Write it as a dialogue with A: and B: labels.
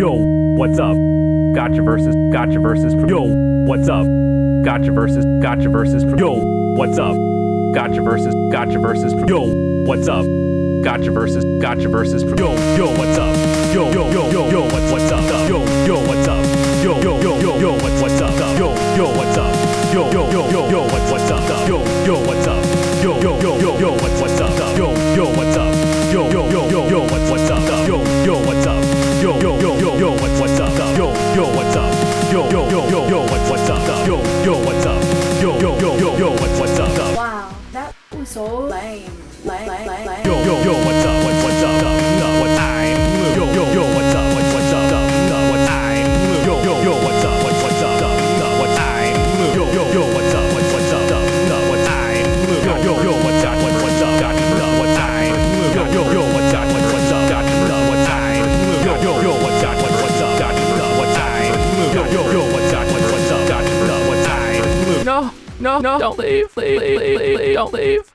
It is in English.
A: Yo, what's up? Gotcha versus, gotcha versus. Yo, what's up? Gotcha versus, gotcha versus. Yo, what's up? Gotcha versus, gotcha versus. Yo, what's up? Gotcha versus, gotcha versus. Yo, yo, what's up? Yo, yo, yo, yo, yo, what's what's up? Yo, yo, what's up? Yo, yo, yo, yo, what's what's up? Yo, yo, what's up? Yo, yo, yo, yo, yo, what's what's Yo, yo, yo, yo, what's what's up? Yo, yo, what's up? Yo, yo, yo, yo, yo, what's what's up?
B: Wow, that was so lame. Lame, lame, lame.
A: Yo, yo, yo, what's up? What's what's up?
C: No, no, don't leave, leave, leave, leave, leave, don't leave.